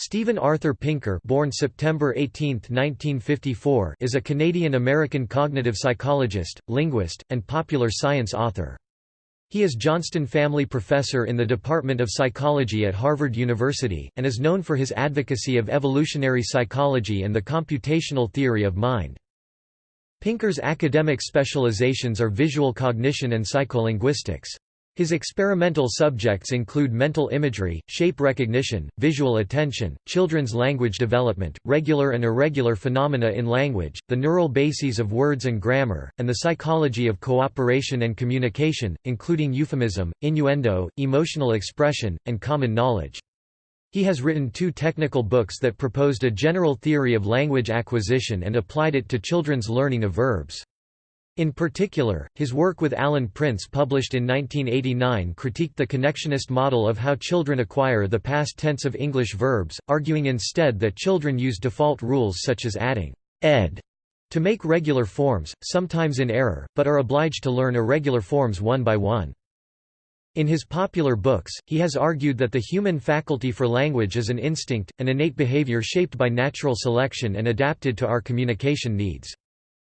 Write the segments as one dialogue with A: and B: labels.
A: Steven Arthur Pinker born September 18, 1954, is a Canadian-American cognitive psychologist, linguist, and popular science author. He is Johnston Family Professor in the Department of Psychology at Harvard University, and is known for his advocacy of evolutionary psychology and the computational theory of mind. Pinker's academic specializations are visual cognition and psycholinguistics. His experimental subjects include mental imagery, shape recognition, visual attention, children's language development, regular and irregular phenomena in language, the neural bases of words and grammar, and the psychology of cooperation and communication, including euphemism, innuendo, emotional expression, and common knowledge. He has written two technical books that proposed a general theory of language acquisition and applied it to children's learning of verbs. In particular, his work with Alan Prince published in 1989 critiqued the connectionist model of how children acquire the past tense of English verbs, arguing instead that children use default rules such as adding ed to make regular forms, sometimes in error, but are obliged to learn irregular forms one by one. In his popular books, he has argued that the human faculty for language is an instinct, an innate behavior shaped by natural selection and adapted to our communication needs.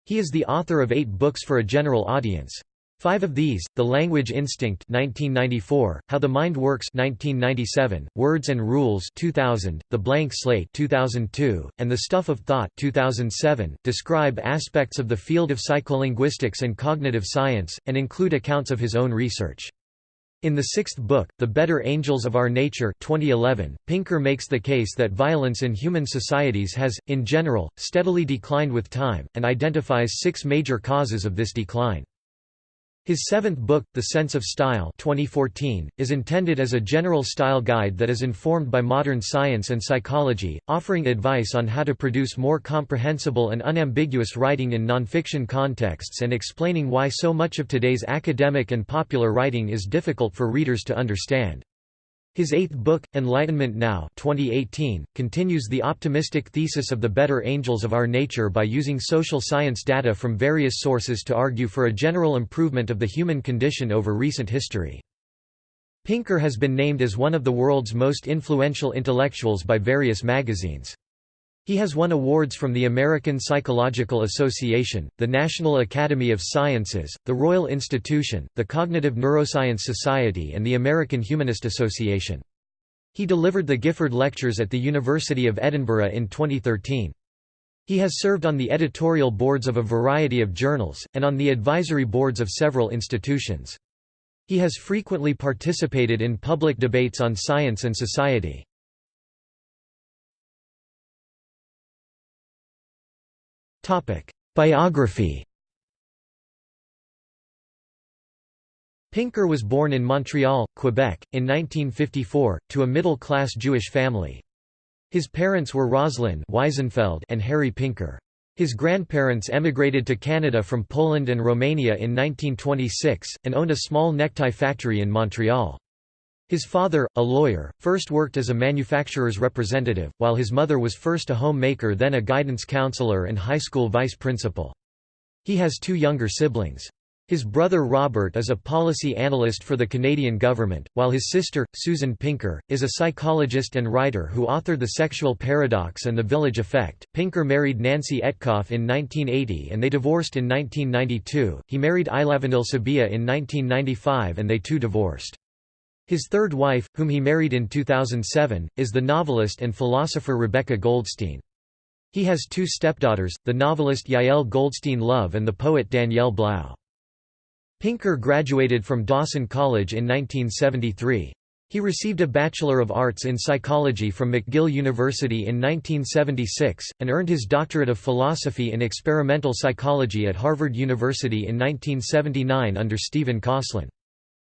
A: He is the author of eight books for a general audience. Five of these, The Language Instinct 1994, How the Mind Works 1997, Words and Rules 2000, The Blank Slate 2002, and The Stuff of Thought 2007, describe aspects of the field of psycholinguistics and cognitive science, and include accounts of his own research. In the sixth book, The Better Angels of Our Nature 2011, Pinker makes the case that violence in human societies has, in general, steadily declined with time, and identifies six major causes of this decline. His seventh book, The Sense of Style 2014, is intended as a general style guide that is informed by modern science and psychology, offering advice on how to produce more comprehensible and unambiguous writing in nonfiction contexts and explaining why so much of today's academic and popular writing is difficult for readers to understand. His eighth book, Enlightenment Now 2018, continues the optimistic thesis of the better angels of our nature by using social science data from various sources to argue for a general improvement of the human condition over recent history. Pinker has been named as one of the world's most influential intellectuals by various magazines. He has won awards from the American Psychological Association, the National Academy of Sciences, the Royal Institution, the Cognitive Neuroscience Society and the American Humanist Association. He delivered the Gifford Lectures at the University of Edinburgh in 2013. He has served on the editorial boards of a variety of journals, and on the advisory boards of several institutions. He has frequently participated in public debates on science and society. Biography Pinker was born in Montreal, Quebec, in 1954, to a middle-class Jewish family. His parents were Rosalind Wiesenfeld and Harry Pinker. His grandparents emigrated to Canada from Poland and Romania in 1926, and owned a small necktie factory in Montreal. His father, a lawyer, first worked as a manufacturer's representative, while his mother was first a homemaker then a guidance counselor and high school vice principal. He has two younger siblings. His brother Robert is a policy analyst for the Canadian government, while his sister, Susan Pinker, is a psychologist and writer who authored The Sexual Paradox and The Village Effect. Pinker married Nancy Etcoff in 1980 and they divorced in 1992. He married Ilavenil Subbiah in 1995 and they too divorced. His third wife, whom he married in 2007, is the novelist and philosopher Rebecca Goldstein. He has two stepdaughters, the novelist Yael Goldstein Love and the poet Danielle Blau. Pinker graduated from Dawson College in 1973. He received a Bachelor of Arts in Psychology from McGill University in 1976, and earned his Doctorate of Philosophy in Experimental Psychology at Harvard University in 1979 under Stephen Kosslyn.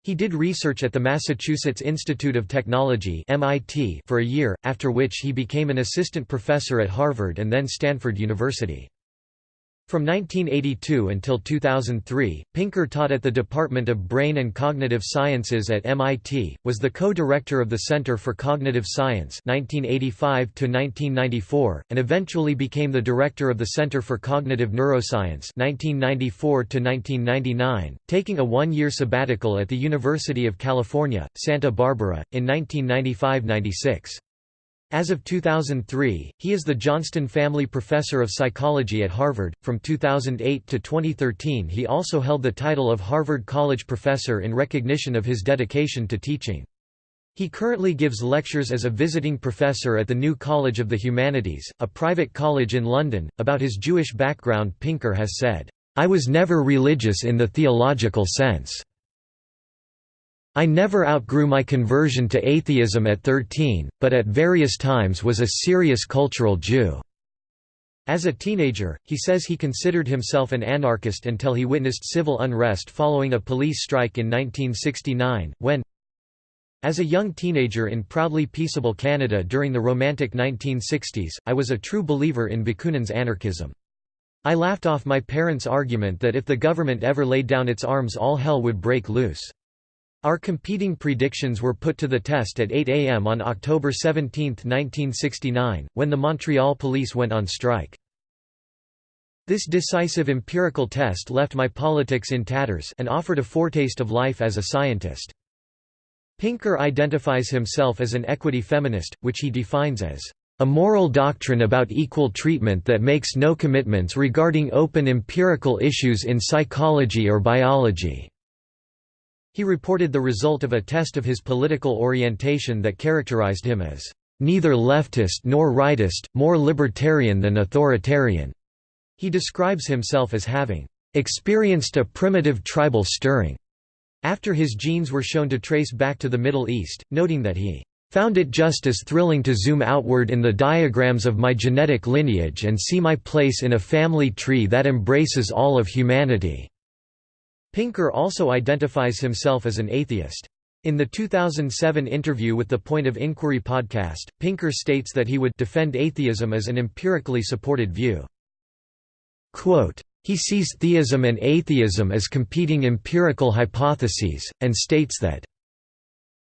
A: He did research at the Massachusetts Institute of Technology MIT for a year, after which he became an assistant professor at Harvard and then Stanford University. From 1982 until 2003, Pinker taught at the Department of Brain and Cognitive Sciences at MIT, was the co-director of the Center for Cognitive Science 1985 and eventually became the director of the Center for Cognitive Neuroscience 1994 taking a one-year sabbatical at the University of California, Santa Barbara, in 1995–96. As of 2003, he is the Johnston Family Professor of Psychology at Harvard. From 2008 to 2013, he also held the title of Harvard College Professor in recognition of his dedication to teaching. He currently gives lectures as a visiting professor at the New College of the Humanities, a private college in London. About his Jewish background, Pinker has said, I was never religious in the theological sense. I never outgrew my conversion to atheism at 13, but at various times was a serious cultural Jew." As a teenager, he says he considered himself an anarchist until he witnessed civil unrest following a police strike in 1969, when As a young teenager in proudly peaceable Canada during the Romantic 1960s, I was a true believer in Bakunin's anarchism. I laughed off my parents' argument that if the government ever laid down its arms all hell would break loose. Our competing predictions were put to the test at 8 a.m. on October 17, 1969, when the Montreal police went on strike. This decisive empirical test left my politics in tatters and offered a foretaste of life as a scientist. Pinker identifies himself as an equity feminist, which he defines as a moral doctrine about equal treatment that makes no commitments regarding open empirical issues in psychology or biology. He reported the result of a test of his political orientation that characterized him as neither leftist nor rightist, more libertarian than authoritarian. He describes himself as having experienced a primitive tribal stirring after his genes were shown to trace back to the Middle East, noting that he found it just as thrilling to zoom outward in the diagrams of my genetic lineage and see my place in a family tree that embraces all of humanity. Pinker also identifies himself as an atheist. In the 2007 interview with the Point of Inquiry podcast, Pinker states that he would defend atheism as an empirically supported view. Quote, he sees theism and atheism as competing empirical hypotheses, and states that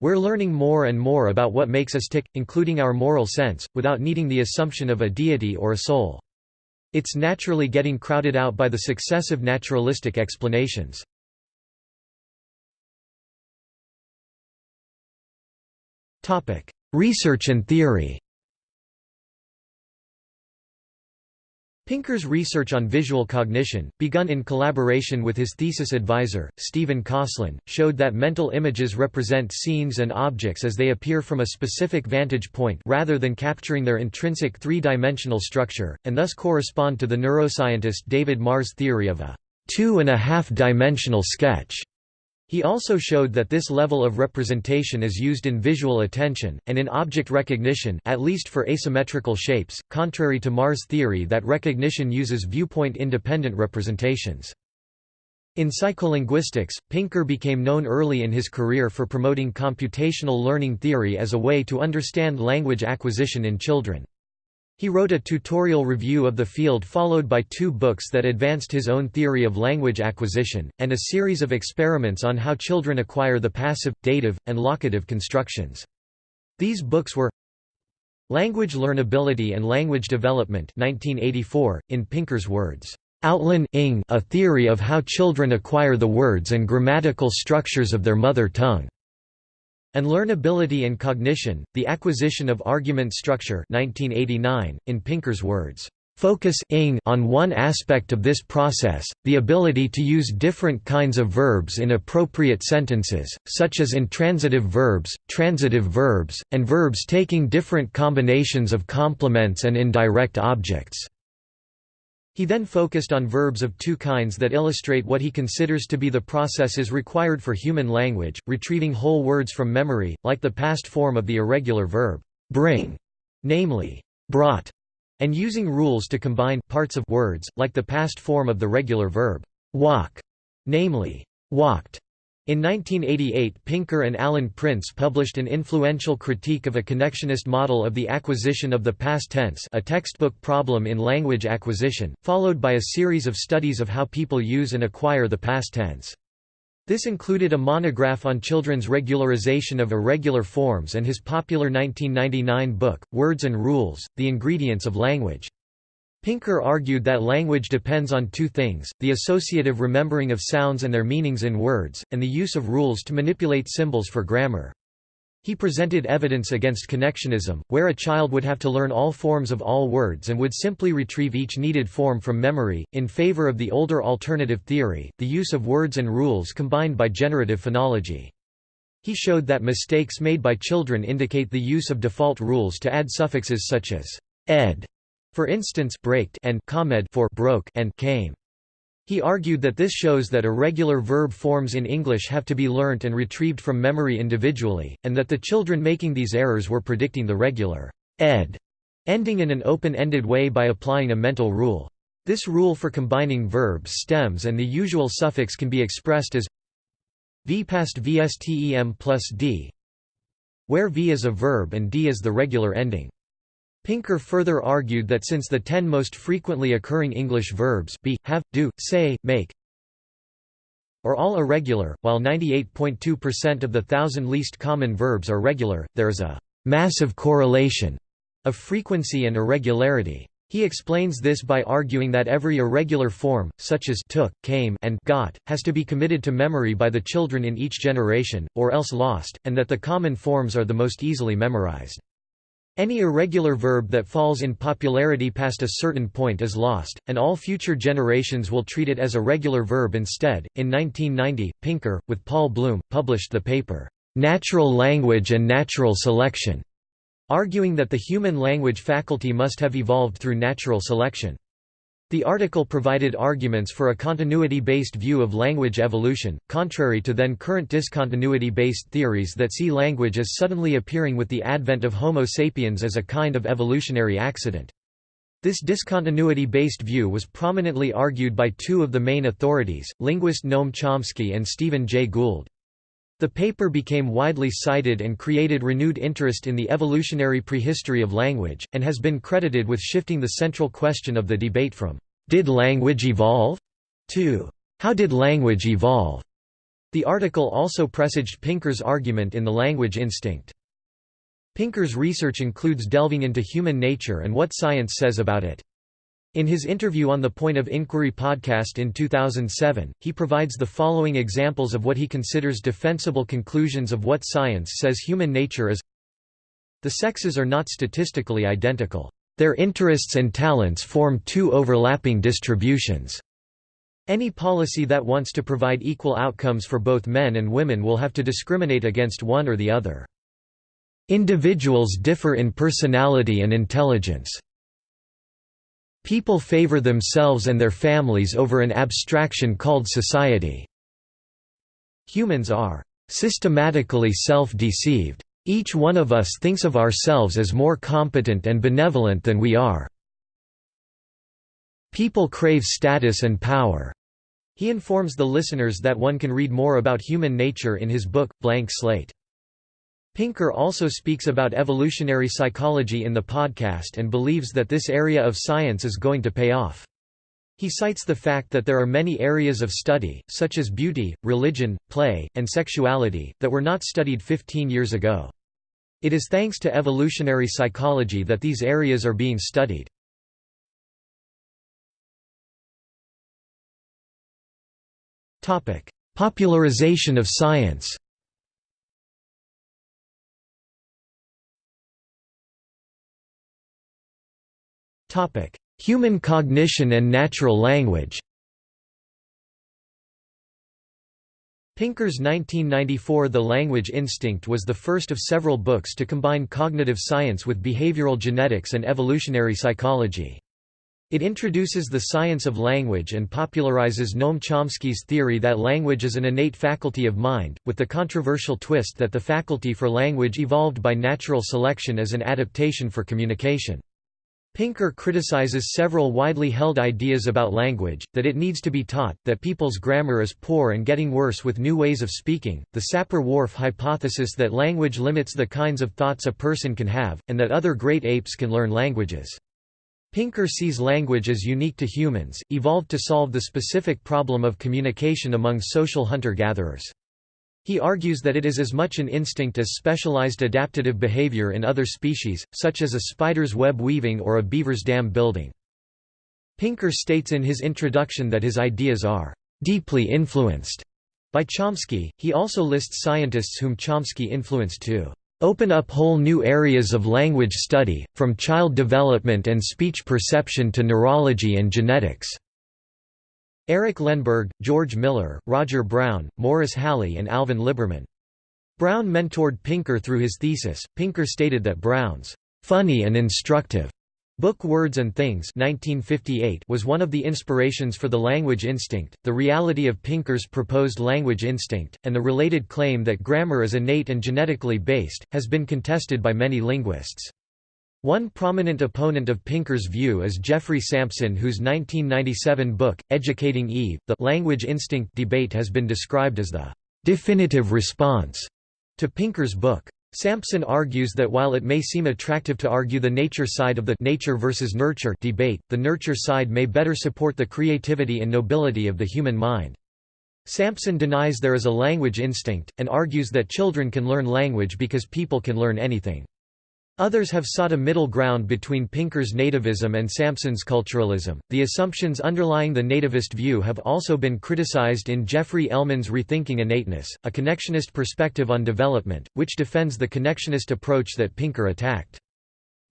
A: we're learning more and more about what makes us tick, including our moral sense, without needing the assumption of a deity or a soul. It's naturally getting crowded out by the successive naturalistic explanations. Research and theory Pinker's research on visual cognition, begun in collaboration with his thesis advisor, Stephen Kosslyn, showed that mental images represent scenes and objects as they appear from a specific vantage point rather than capturing their intrinsic three-dimensional structure, and thus correspond to the neuroscientist David Marr's theory of a two-and-a-half-dimensional sketch. He also showed that this level of representation is used in visual attention, and in object recognition at least for asymmetrical shapes, contrary to Marr's theory that recognition uses viewpoint-independent representations. In psycholinguistics, Pinker became known early in his career for promoting computational learning theory as a way to understand language acquisition in children. He wrote a tutorial review of the field followed by two books that advanced his own theory of language acquisition, and a series of experiments on how children acquire the passive, dative, and locative constructions. These books were Language Learnability and Language Development 1984, in Pinker's words, Outline a theory of how children acquire the words and grammatical structures of their mother tongue. And Learnability and Cognition, The Acquisition of Argument Structure 1989, in Pinker's words, "...focus on one aspect of this process, the ability to use different kinds of verbs in appropriate sentences, such as intransitive verbs, transitive verbs, and verbs taking different combinations of complements and indirect objects." He then focused on verbs of two kinds that illustrate what he considers to be the processes required for human language, retrieving whole words from memory, like the past form of the irregular verb, bring, namely, brought, and using rules to combine parts of words, like the past form of the regular verb, walk, namely, walked. In 1988 Pinker and Alan Prince published an influential critique of a connectionist model of the acquisition of the past tense a textbook problem in language acquisition, followed by a series of studies of how people use and acquire the past tense. This included a monograph on children's regularization of irregular forms and his popular 1999 book, Words and Rules, The Ingredients of Language. Pinker argued that language depends on two things, the associative remembering of sounds and their meanings in words, and the use of rules to manipulate symbols for grammar. He presented evidence against connectionism, where a child would have to learn all forms of all words and would simply retrieve each needed form from memory, in favor of the older alternative theory, the use of words and rules combined by generative phonology. He showed that mistakes made by children indicate the use of default rules to add suffixes such as ed, for instance, braked and comed for broke and came. He argued that this shows that irregular verb forms in English have to be learnt and retrieved from memory individually, and that the children making these errors were predicting the regular ed, ending in an open-ended way by applying a mental rule. This rule for combining verbs stems and the usual suffix can be expressed as v past vstem plus d, where v is a verb and d is the regular ending. Pinker further argued that since the ten most frequently occurring English verbs be, have, do, say, make are all irregular, while 98.2% of the thousand least common verbs are regular, there is a «massive correlation» of frequency and irregularity. He explains this by arguing that every irregular form, such as took, came and got, has to be committed to memory by the children in each generation, or else lost, and that the common forms are the most easily memorized. Any irregular verb that falls in popularity past a certain point is lost, and all future generations will treat it as a regular verb instead. In 1990, Pinker, with Paul Bloom, published the paper, Natural Language and Natural Selection, arguing that the human language faculty must have evolved through natural selection. The article provided arguments for a continuity-based view of language evolution, contrary to then current discontinuity-based theories that see language as suddenly appearing with the advent of Homo sapiens as a kind of evolutionary accident. This discontinuity-based view was prominently argued by two of the main authorities, linguist Noam Chomsky and Stephen Jay Gould. The paper became widely cited and created renewed interest in the evolutionary prehistory of language, and has been credited with shifting the central question of the debate from, "'Did language evolve?' to "'How did language evolve?' The article also presaged Pinker's argument in The Language Instinct. Pinker's research includes delving into human nature and what science says about it. In his interview on the Point of Inquiry podcast in 2007, he provides the following examples of what he considers defensible conclusions of what science says human nature is The sexes are not statistically identical. Their interests and talents form two overlapping distributions. Any policy that wants to provide equal outcomes for both men and women will have to discriminate against one or the other. Individuals differ in personality and intelligence. People favor themselves and their families over an abstraction called society. Humans are systematically self-deceived. Each one of us thinks of ourselves as more competent and benevolent than we are. People crave status and power. He informs the listeners that one can read more about human nature in his book, Blank Slate. Pinker also speaks about evolutionary psychology in the podcast and believes that this area of science is going to pay off. He cites the fact that there are many areas of study, such as beauty, religion, play, and sexuality, that were not studied 15 years ago. It is thanks to evolutionary psychology that these areas are being studied. Popularization of science Human cognition and natural language Pinker's 1994 The Language Instinct was the first of several books to combine cognitive science with behavioral genetics and evolutionary psychology. It introduces the science of language and popularizes Noam Chomsky's theory that language is an innate faculty of mind, with the controversial twist that the faculty for language evolved by natural selection as an adaptation for communication. Pinker criticizes several widely held ideas about language, that it needs to be taught, that people's grammar is poor and getting worse with new ways of speaking, the Sapir-Whorf hypothesis that language limits the kinds of thoughts a person can have, and that other great apes can learn languages. Pinker sees language as unique to humans, evolved to solve the specific problem of communication among social hunter-gatherers. He argues that it is as much an instinct as specialized adaptive behavior in other species, such as a spider's web weaving or a beaver's dam building. Pinker states in his introduction that his ideas are deeply influenced by Chomsky. He also lists scientists whom Chomsky influenced to open up whole new areas of language study, from child development and speech perception to neurology and genetics." Eric Lenneberg, George Miller, Roger Brown, Morris Halle and Alvin Liberman. Brown mentored Pinker through his thesis. Pinker stated that Brown's funny and instructive Book Words and Things 1958 was one of the inspirations for the language instinct, the reality of Pinker's proposed language instinct, and the related claim that grammar is innate and genetically based, has been contested by many linguists. One prominent opponent of Pinker's view is Geoffrey Sampson whose 1997 book, Educating Eve, The Language Instinct Debate has been described as the definitive response to Pinker's book. Sampson argues that while it may seem attractive to argue the nature side of the nature versus nurture debate, the nurture side may better support the creativity and nobility of the human mind. Sampson denies there is a language instinct, and argues that children can learn language because people can learn anything. Others have sought a middle ground between Pinker's nativism and Sampson's culturalism. The assumptions underlying the nativist view have also been criticized in Jeffrey Elman's Rethinking Innateness, a connectionist perspective on development, which defends the connectionist approach that Pinker attacked.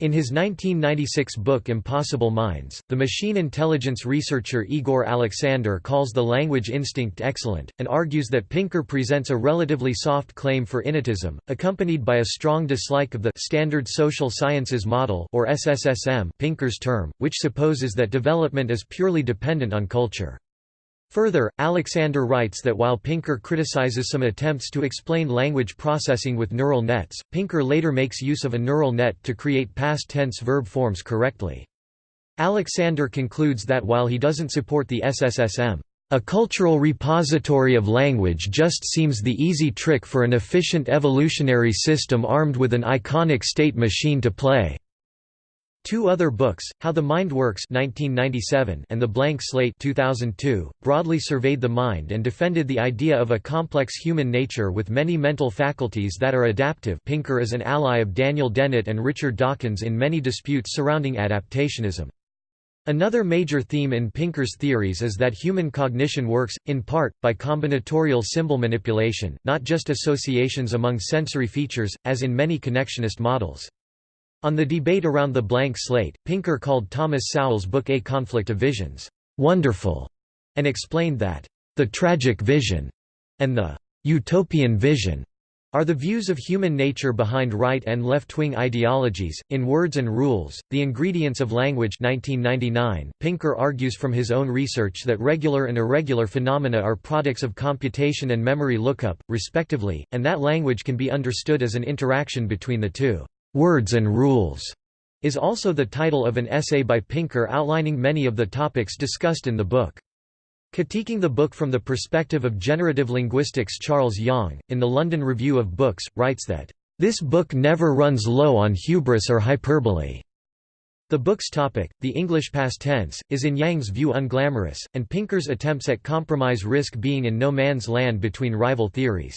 A: In his 1996 book Impossible Minds, the machine intelligence researcher Igor Aleksander calls the language instinct excellent, and argues that Pinker presents a relatively soft claim for innatism, accompanied by a strong dislike of the Standard Social Sciences Model or SSSM Pinker's term, which supposes that development is purely dependent on culture. Further, Aleksander writes that while Pinker criticizes some attempts to explain language processing with neural nets, Pinker later makes use of a neural net to create past tense verb forms correctly. Aleksander concludes that while he doesn't support the SSSM, a cultural repository of language just seems the easy trick for an efficient evolutionary system armed with an iconic state machine to play. Two other books, How the Mind Works 1997 and The Blank Slate 2002, broadly surveyed the mind and defended the idea of a complex human nature with many mental faculties that are adaptive Pinker is an ally of Daniel Dennett and Richard Dawkins in many disputes surrounding adaptationism. Another major theme in Pinker's theories is that human cognition works, in part, by combinatorial symbol manipulation, not just associations among sensory features, as in many connectionist models. On the debate around the blank slate, Pinker called Thomas Sowell's book A Conflict of Visions, "...wonderful", and explained that, "...the tragic vision," and the "...utopian vision," are the views of human nature behind right and left-wing ideologies. In Words and Rules, The Ingredients of Language 1999, Pinker argues from his own research that regular and irregular phenomena are products of computation and memory lookup, respectively, and that language can be understood as an interaction between the two. Words and Rules is also the title of an essay by Pinker outlining many of the topics discussed in the book. Critiquing the book from the perspective of generative linguistics Charles Yang, in the London Review of Books, writes that, "...this book never runs low on hubris or hyperbole." The book's topic, the English past tense, is in Yang's view unglamorous, and Pinker's attempts at compromise risk being in no man's land between rival theories.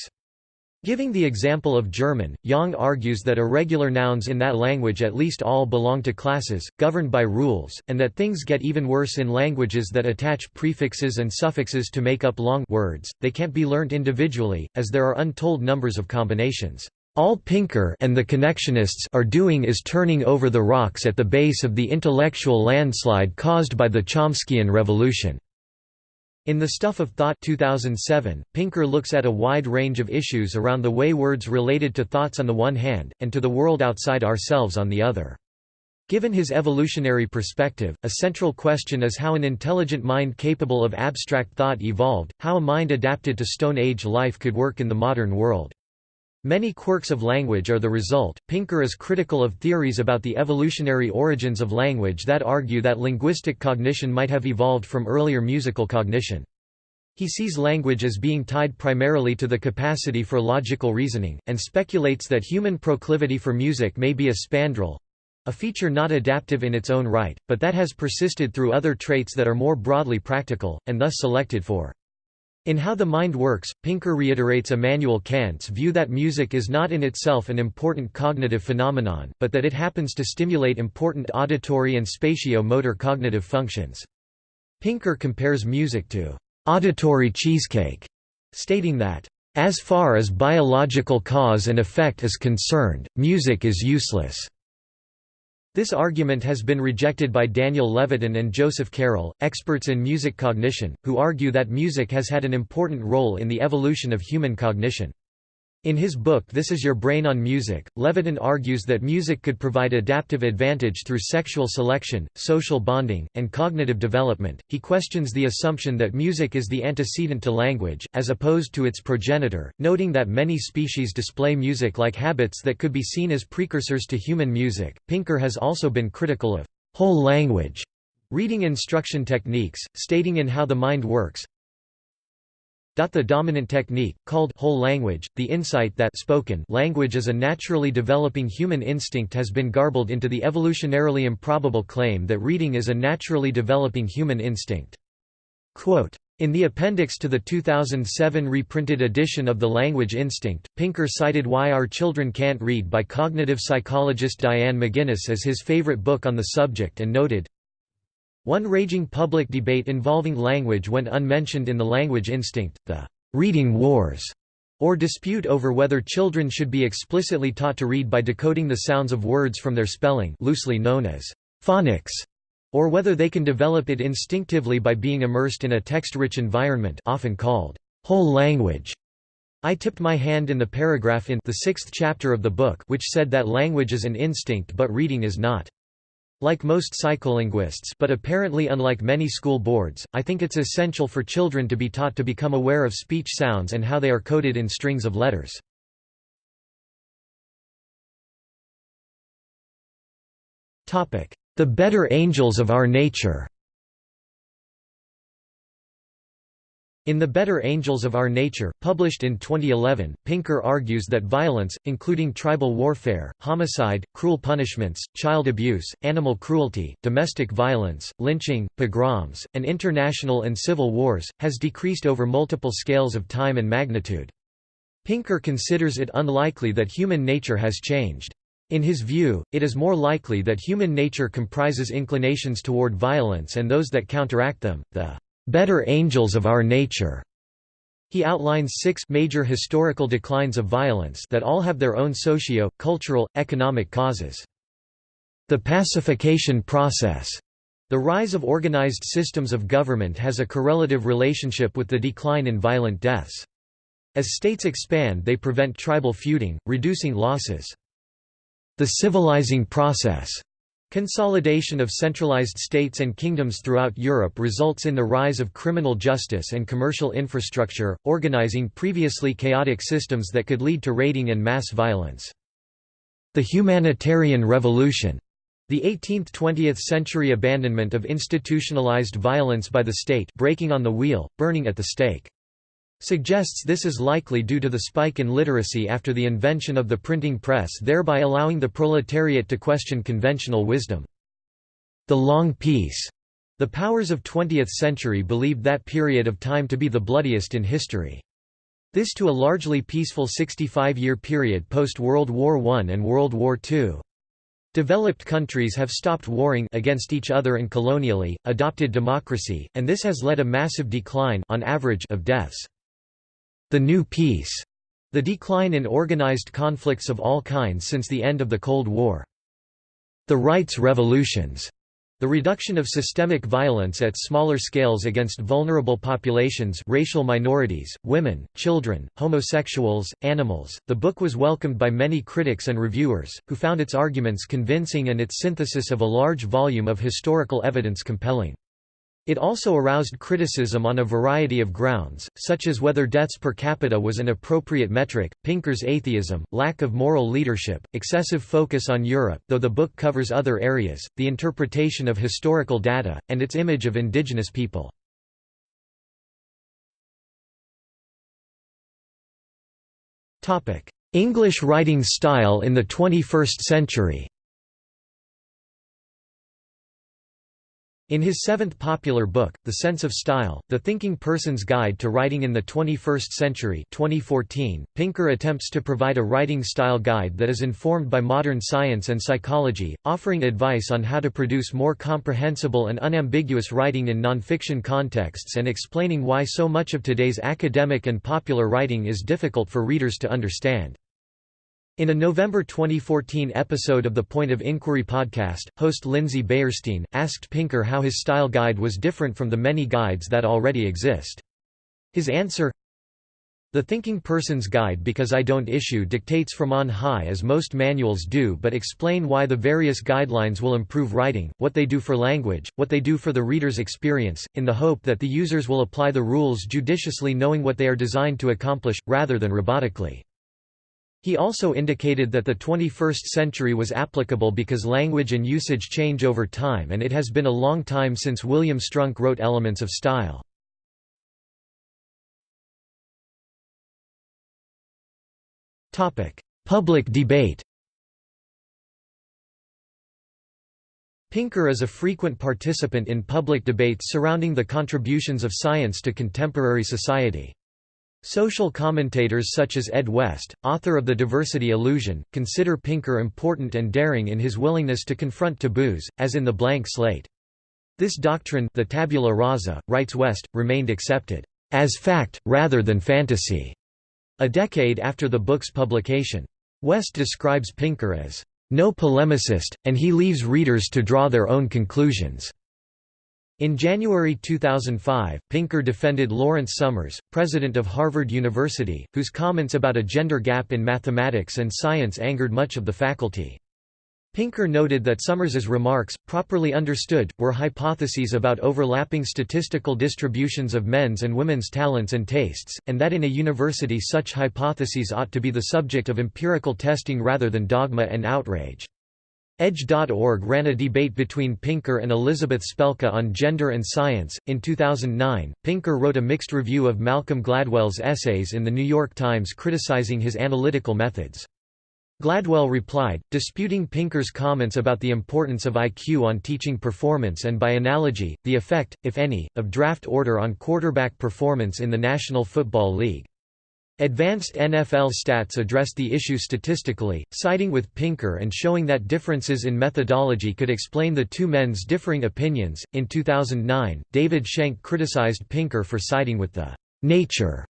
A: Giving the example of German, Yang argues that irregular nouns in that language at least all belong to classes, governed by rules, and that things get even worse in languages that attach prefixes and suffixes to make up long words, they can't be learnt individually, as there are untold numbers of combinations. All Pinker and the connectionists are doing is turning over the rocks at the base of the intellectual landslide caused by the Chomskyan revolution. In The Stuff of Thought 2007, Pinker looks at a wide range of issues around the way words related to thoughts on the one hand, and to the world outside ourselves on the other. Given his evolutionary perspective, a central question is how an intelligent mind capable of abstract thought evolved, how a mind adapted to Stone Age life could work in the modern world. Many quirks of language are the result. Pinker is critical of theories about the evolutionary origins of language that argue that linguistic cognition might have evolved from earlier musical cognition. He sees language as being tied primarily to the capacity for logical reasoning, and speculates that human proclivity for music may be a spandrel a feature not adaptive in its own right, but that has persisted through other traits that are more broadly practical, and thus selected for. In How the Mind Works, Pinker reiterates Immanuel Kant's view that music is not in itself an important cognitive phenomenon, but that it happens to stimulate important auditory and spatio-motor cognitive functions. Pinker compares music to auditory cheesecake, stating that As far as biological cause and effect is concerned, music is useless. This argument has been rejected by Daniel Levitin and Joseph Carroll, experts in music cognition, who argue that music has had an important role in the evolution of human cognition. In his book This Is Your Brain on Music, Levitin argues that music could provide adaptive advantage through sexual selection, social bonding, and cognitive development. He questions the assumption that music is the antecedent to language, as opposed to its progenitor, noting that many species display music like habits that could be seen as precursors to human music. Pinker has also been critical of whole language reading instruction techniques, stating in How the Mind Works, the dominant technique, called whole language, the insight that spoken language is a naturally developing human instinct has been garbled into the evolutionarily improbable claim that reading is a naturally developing human instinct. Quote, in the appendix to the 2007 reprinted edition of The Language Instinct, Pinker cited Why Our Children Can't Read by cognitive psychologist Diane McGuinness as his favorite book on the subject and noted, one raging public debate involving language went unmentioned in the language instinct, the «reading wars», or dispute over whether children should be explicitly taught to read by decoding the sounds of words from their spelling loosely known as phonics, or whether they can develop it instinctively by being immersed in a text-rich environment often called whole language. I tipped my hand in the paragraph in the sixth chapter of the book which said that language is an instinct but reading is not. Like most psycholinguists but apparently unlike many school boards, I think it's essential for children to be taught to become aware of speech sounds and how they are coded in strings of letters. The better angels of our nature In The Better Angels of Our Nature, published in 2011, Pinker argues that violence, including tribal warfare, homicide, cruel punishments, child abuse, animal cruelty, domestic violence, lynching, pogroms, and international and civil wars, has decreased over multiple scales of time and magnitude. Pinker considers it unlikely that human nature has changed. In his view, it is more likely that human nature comprises inclinations toward violence and those that counteract them, the better angels of our nature. He outlines six major historical declines of violence that all have their own socio, cultural, economic causes. The pacification process. The rise of organized systems of government has a correlative relationship with the decline in violent deaths. As states expand they prevent tribal feuding, reducing losses. The civilizing process. Consolidation of centralized states and kingdoms throughout Europe results in the rise of criminal justice and commercial infrastructure, organizing previously chaotic systems that could lead to raiding and mass violence. The humanitarian revolution the 18th–20th century abandonment of institutionalized violence by the state breaking on the wheel, burning at the stake suggests this is likely due to the spike in literacy after the invention of the printing press thereby allowing the proletariat to question conventional wisdom. The Long Peace. The powers of 20th century believed that period of time to be the bloodiest in history. This to a largely peaceful 65-year period post-World War I and World War II. Developed countries have stopped warring against each other and colonially, adopted democracy, and this has led a massive decline on average of deaths. The New Peace, the decline in organized conflicts of all kinds since the end of the Cold War. The rights revolutions, the reduction of systemic violence at smaller scales against vulnerable populations racial minorities, women, children, homosexuals, animals. The book was welcomed by many critics and reviewers, who found its arguments convincing and its synthesis of a large volume of historical evidence compelling. It also aroused criticism on a variety of grounds, such as whether deaths per capita was an appropriate metric, Pinker's atheism, lack of moral leadership, excessive focus on Europe though the book covers other areas, the interpretation of historical data, and its image of indigenous people. English writing style in the 21st century In his seventh popular book, The Sense of Style, The Thinking Person's Guide to Writing in the 21st Century 2014, Pinker attempts to provide a writing style guide that is informed by modern science and psychology, offering advice on how to produce more comprehensible and unambiguous writing in nonfiction contexts and explaining why so much of today's academic and popular writing is difficult for readers to understand. In a November 2014 episode of the Point of Inquiry podcast, host Lindsay Beyerstein, asked Pinker how his style guide was different from the many guides that already exist. His answer The Thinking Person's Guide because I don't issue dictates from on high as most manuals do but explain why the various guidelines will improve writing, what they do for language, what they do for the reader's experience, in the hope that the users will apply the rules judiciously knowing what they are designed to accomplish, rather than robotically. He also indicated that the 21st century was applicable because language and usage change over time and it has been a long time since William Strunk wrote Elements of Style. Public debate Pinker is a frequent participant in public debates surrounding the contributions of science to contemporary society. Social commentators such as Ed West, author of The Diversity Illusion, consider Pinker important and daring in his willingness to confront taboos, as in The Blank Slate. This doctrine the tabula rasa, writes West, remained accepted as fact, rather than fantasy, a decade after the book's publication. West describes Pinker as no polemicist, and he leaves readers to draw their own conclusions. In January 2005, Pinker defended Lawrence Summers, president of Harvard University, whose comments about a gender gap in mathematics and science angered much of the faculty. Pinker noted that Summers's remarks, properly understood, were hypotheses about overlapping statistical distributions of men's and women's talents and tastes, and that in a university such hypotheses ought to be the subject of empirical testing rather than dogma and outrage. Edge.org ran a debate between Pinker and Elizabeth Spelke on gender and science. In 2009, Pinker wrote a mixed review of Malcolm Gladwell's essays in The New York Times criticizing his analytical methods. Gladwell replied, disputing Pinker's comments about the importance of IQ on teaching performance and by analogy, the effect, if any, of draft order on quarterback performance in the National Football League. Advanced NFL stats addressed the issue statistically, siding with Pinker and showing that differences in methodology could explain the two men's differing opinions. In 2009, David Shenk criticized Pinker for siding with the nature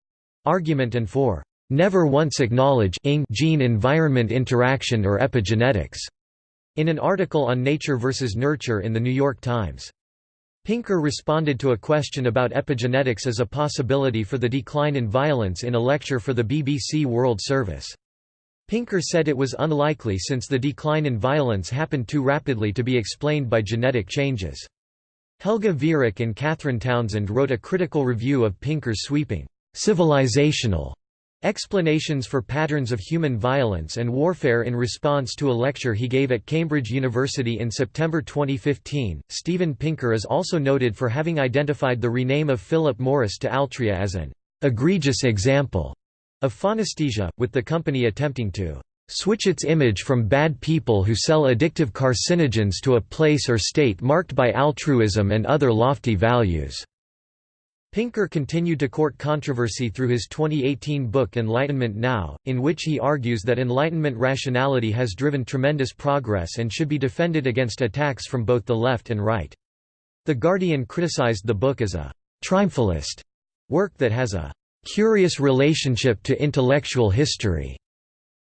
A: argument and for never once acknowledge gene-environment interaction or epigenetics in an article on nature versus nurture in The New York Times. Pinker responded to a question about epigenetics as a possibility for the decline in violence in a lecture for the BBC World Service. Pinker said it was unlikely since the decline in violence happened too rapidly to be explained by genetic changes. Helga Vierich and Cathryn Townsend wrote a critical review of Pinker's sweeping, civilizational Explanations for Patterns of Human Violence and Warfare in response to a lecture he gave at Cambridge University in September 2015. Steven Pinker is also noted for having identified the rename of Philip Morris to Altria as an egregious example of phonesthesia, with the company attempting to switch its image from bad people who sell addictive carcinogens to a place or state marked by altruism and other lofty values. Pinker continued to court controversy through his 2018 book Enlightenment Now, in which he argues that Enlightenment rationality has driven tremendous progress and should be defended against attacks from both the left and right. The Guardian criticized the book as a «triumphalist» work that has a «curious relationship to intellectual history»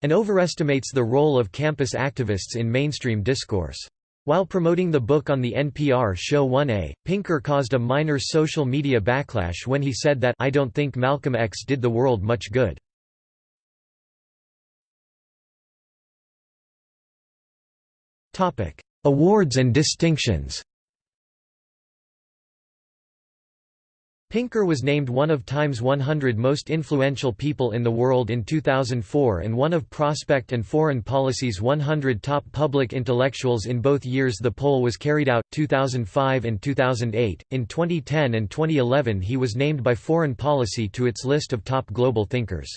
A: and overestimates the role of campus activists in mainstream discourse. While promoting the book on the NPR show 1A, Pinker caused a minor social media backlash when he said that I don't think Malcolm X did the world much good. Awards and distinctions Pinker was named one of Time's 100 most influential people in the world in 2004 and one of Prospect and Foreign Policy's 100 top public intellectuals in both years the poll was carried out, 2005 and 2008. In 2010 and 2011 he was named by Foreign Policy to its list of top global thinkers.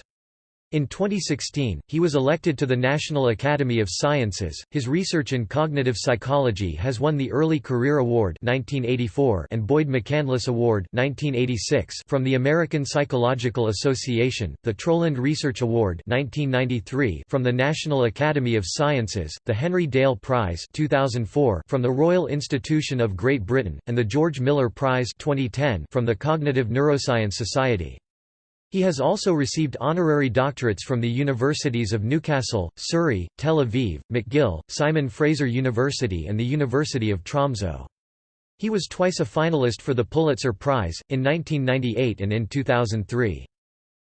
A: In 2016, he was elected to the National Academy of Sciences. His research in cognitive psychology has won the Early Career Award (1984) and Boyd McCandless Award (1986) from the American Psychological Association, the Troland Research Award (1993) from the National Academy of Sciences, the Henry Dale Prize (2004) from the Royal Institution of Great Britain, and the George Miller Prize (2010) from the Cognitive Neuroscience Society. He has also received honorary doctorates from the universities of Newcastle, Surrey, Tel Aviv, McGill, Simon Fraser University and the University of Tromsø. He was twice a finalist for the Pulitzer Prize, in 1998 and in 2003.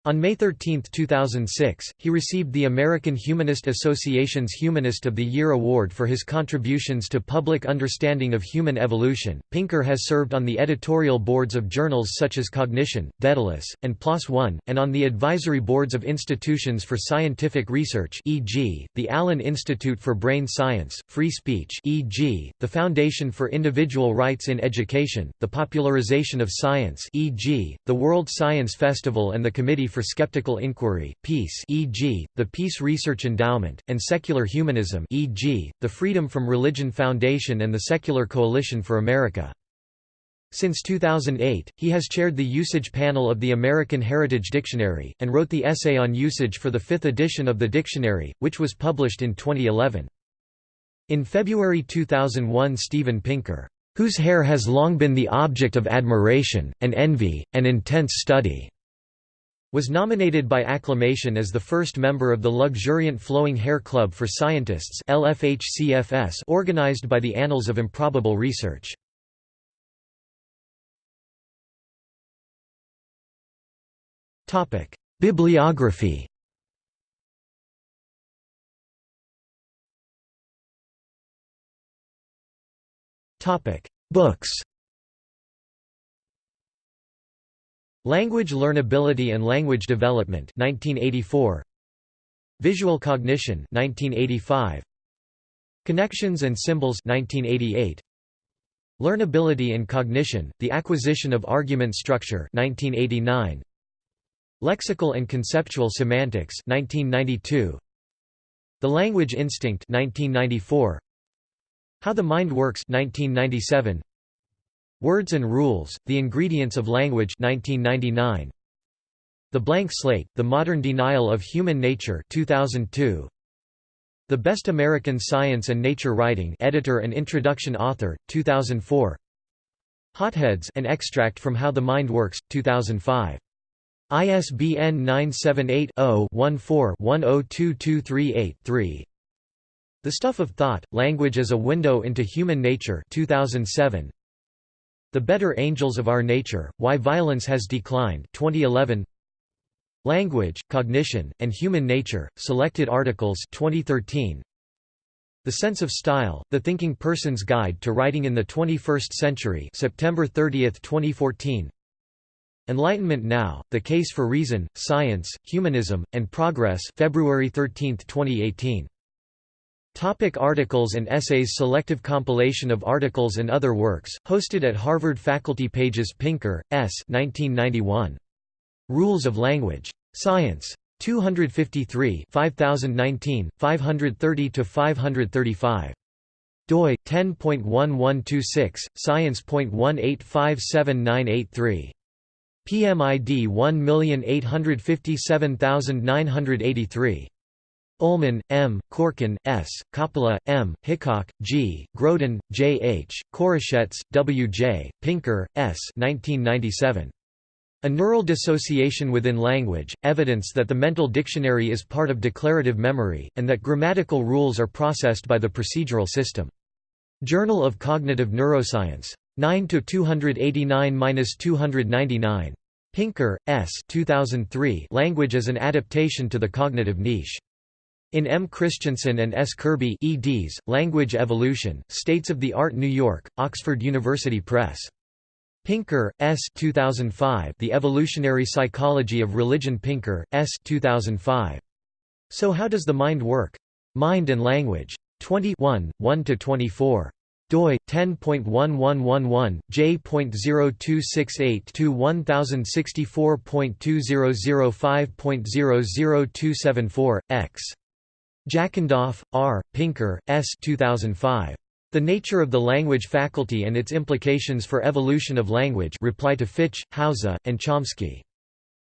A: On May 13, 2006, he received the American Humanist Association's Humanist of the Year award for his contributions to public understanding of human evolution. Pinker has served on the editorial boards of journals such as Cognition, Daedalus, and PLOS One, and on the advisory boards of institutions for scientific research, e.g., the Allen Institute for Brain Science, Free Speech, e.g., the Foundation for Individual Rights in Education, the Popularization of Science, e.g., the World Science Festival, and the Committee for Skeptical Inquiry, Peace e.g., the Peace Research Endowment, and Secular Humanism e.g., the Freedom from Religion Foundation and the Secular Coalition for America. Since 2008, he has chaired the usage panel of the American Heritage Dictionary, and wrote the essay on usage for the fifth edition of the dictionary, which was published in 2011. In February 2001 Steven Pinker, whose hair has long been the object of admiration, and envy, and intense study, was nominated by acclamation as the first member of the Luxuriant Flowing Hair Club for Scientists organized by the Annals of Improbable Research. Bibliography Books Language Learnability and Language Development 1984 Visual Cognition 1985 Connections and Symbols 1988 Learnability and Cognition The Acquisition of Argument Structure 1989 Lexical and Conceptual Semantics 1992 The Language Instinct 1994 How the Mind Works 1997 Words and Rules, The Ingredients of Language 1999. The Blank Slate, The Modern Denial of Human Nature 2002. The Best American Science and Nature Writing editor and introduction author, 2004. Hotheads an extract from How the Mind Works, 2005. ISBN 978 0 14 102238 The Stuff of Thought, Language as a Window into Human Nature 2007. The Better Angels of Our Nature, Why Violence Has Declined 2011. Language, Cognition, and Human Nature, Selected Articles 2013. The Sense of Style, The Thinking Person's Guide to Writing in the 21st Century September 30, 2014. Enlightenment Now, The Case for Reason, Science, Humanism, and Progress February 13, 2018. Topic articles and essays Selective compilation of articles and other works, hosted at Harvard Faculty Pages Pinker, S. 1991. Rules of Language. Science. 253 5019, 530–535. doi, 10.1126, science.1857983. PMID 1857983. Ullman, M., Corkin, S., Coppola, M., Hickok, G., Growdon, J. H., Koroshetz, W. J., Pinker, S. 1997. A Neural Dissociation Within Language, Evidence that the Mental Dictionary is part of declarative memory, and that grammatical rules are processed by the procedural system. Journal of Cognitive Neuroscience. 9–289–299. Pinker, S. 2003 Language as an Adaptation to the Cognitive Niche. In M. Christiansen and S. Kirby eds, Language Evolution, States of the Art New York, Oxford University Press. Pinker, S. 2005 The Evolutionary Psychology of Religion Pinker, S. 2005. So How Does the Mind Work? Mind and Language. 21, 1–24. doi 10.1111 j.026821064.2005.00274 x Jackendoff, R., Pinker, S. 2005. The Nature of the Language Faculty and Its Implications for Evolution of Language reply to Fitch, Hauser, and Chomsky.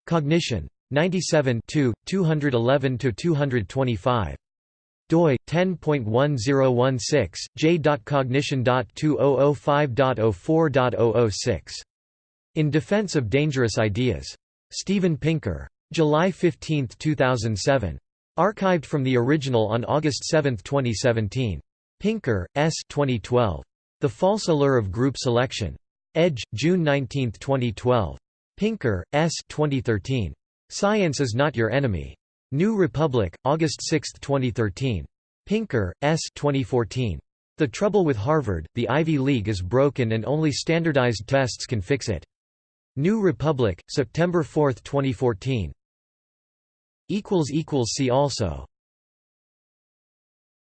A: Cognition. 97 211–225 doi 10.1016 j.cognition.2005.04.006 In Defense of Dangerous Ideas. Steven Pinker. July 15, 2007. Archived from the original on August 7, 2017. Pinker, S. 2012. The False Allure of Group Selection. Edge, June 19, 2012. Pinker, S. 2013. Science is Not Your Enemy. New Republic, August 6, 2013. Pinker, S. 2014. The Trouble with Harvard, the Ivy League is broken and only standardized tests can fix it. New Republic, September 4, 2014. See also